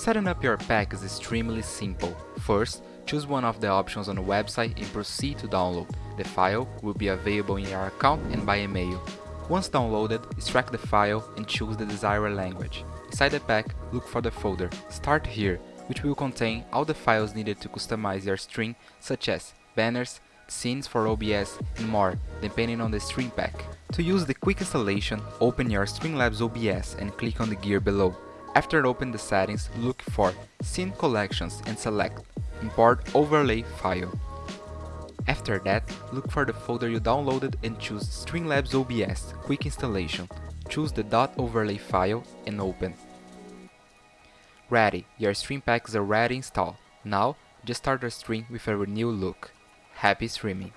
Setting up your pack is extremely simple. First, choose one of the options on the website and proceed to download. The file will be available in your account and by email. Once downloaded, extract the file and choose the desired language. Inside the pack, look for the folder Start Here, which will contain all the files needed to customize your stream such as banners, scenes for OBS and more, depending on the stream pack. To use the quick installation, open your Streamlabs OBS and click on the gear below. After open the settings, look for Scene Collections and select Import Overlay File. After that, look for the folder you downloaded and choose Streamlabs OBS Quick Installation. Choose the .overlay file and open. Ready, your stream pack is already installed. Now, just start the stream with a new look. Happy streaming!